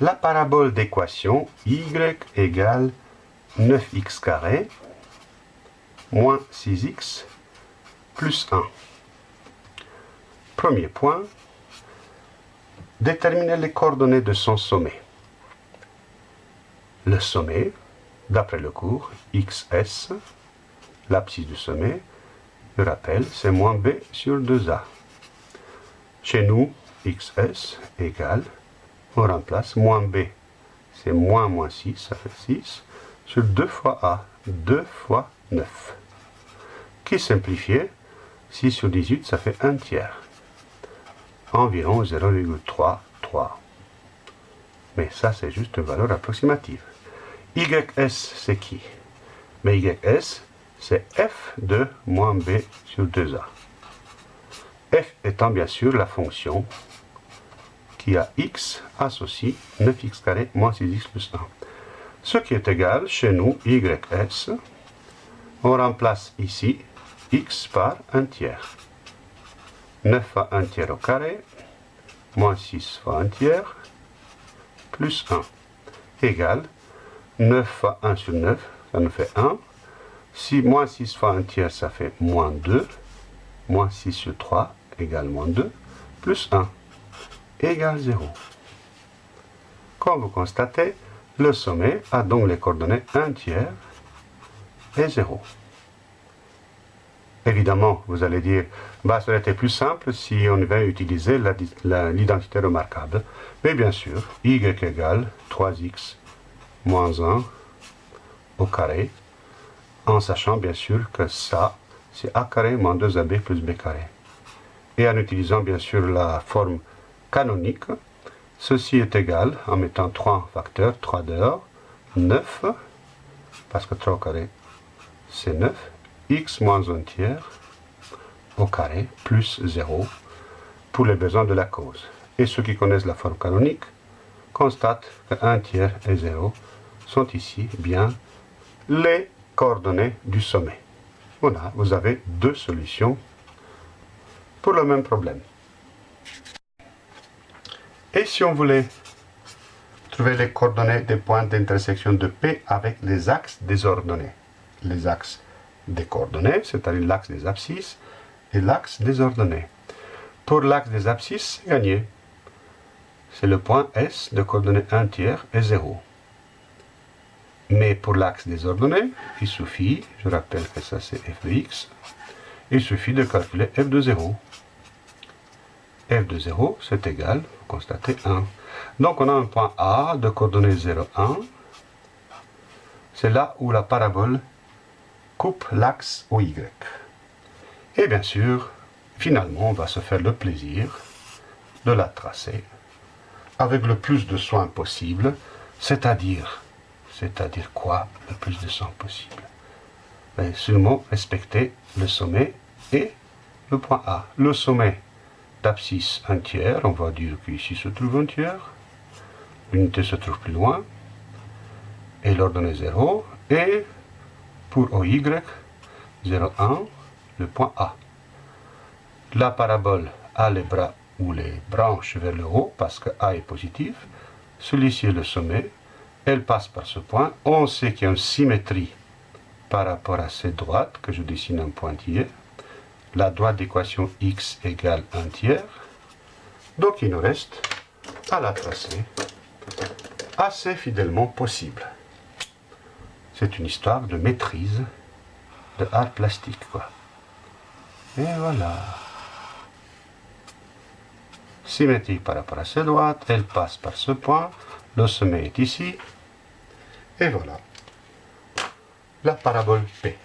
La parabole d'équation y égale 9x carré moins 6x plus 1. Premier point, déterminer les coordonnées de son sommet. Le sommet, d'après le cours, xs, l'abscisse du sommet, je rappelle, c'est moins b sur 2a. Chez nous, xs égale, on remplace moins b, c'est moins moins 6, ça fait 6, sur 2 fois a, 2 fois 9. Qui simplifié, 6 sur 18, ça fait 1 tiers. Environ 0,33. Mais ça, c'est juste une valeur approximative. YS, c'est qui? Mais YS, c'est f de moins b sur 2a. f étant bien sûr la fonction qui a x associé 9x carré moins 6x plus 1. Ce qui est égal, chez nous, ys, on remplace ici x par 1 tiers. 9 fois 1 tiers au carré, moins 6 fois 1 tiers, plus 1, égale 9 fois 1 sur 9, ça nous fait 1. Si moins 6 fois 1 tiers, ça fait moins 2. Moins 6 sur 3 égale moins 2, plus 1 égale 0. Comme vous constatez, le sommet a donc les coordonnées 1 tiers et 0. Évidemment, vous allez dire, bah, ça aurait été plus simple si on avait utilisé l'identité remarquable. Mais bien sûr, y égale 3x moins 1 au carré, en sachant bien sûr que ça, c'est a carré moins 2ab plus b carré. Et en utilisant bien sûr la forme canonique, ceci est égal, en mettant 3 facteurs, 3 dehors, 9, parce que 3 au carré, c'est 9, x moins 1 tiers au carré plus 0 pour les besoins de la cause. Et ceux qui connaissent la forme canonique constatent que 1 tiers et 0 sont ici bien les coordonnées du sommet. Voilà, vous avez deux solutions pour le même problème. Et si on voulait trouver les coordonnées des points d'intersection de P avec les axes désordonnés, les axes des coordonnées, c'est-à-dire l'axe des abscisses, et l'axe des ordonnées. Pour l'axe des abscisses, c'est gagné. C'est le point S de coordonnées 1 tiers et 0. Mais pour l'axe des ordonnées, il suffit, je rappelle que ça c'est f de x, il suffit de calculer f de 0. f de 0, c'est égal, vous constatez 1. Donc on a un point A de coordonnées 0, 1. C'est là où la parabole coupe l'axe au Y. Et bien sûr, finalement, on va se faire le plaisir de la tracer avec le plus de soin possible, c'est-à-dire, c'est-à-dire quoi, le plus de soin possible? Ben, Seulement respecter le sommet et le point A. Le sommet d'abscisse un tiers, on va dire qu'ici se trouve un tiers, l'unité se trouve plus loin, et l'ordonnée 0, et pour OY, 0, 1, le point A. La parabole a les bras ou les branches vers le haut parce que A est positif. Celui-ci est le sommet. Elle passe par ce point. On sait qu'il y a une symétrie par rapport à cette droite que je dessine un pointillé. La droite d'équation x égale 1 tiers. Donc il nous reste à la tracer assez fidèlement possible. C'est une histoire de maîtrise de art plastique, quoi. Et voilà. Symétrique par rapport à cette droite, elle passe par ce point, le sommet est ici, et voilà. La parabole P.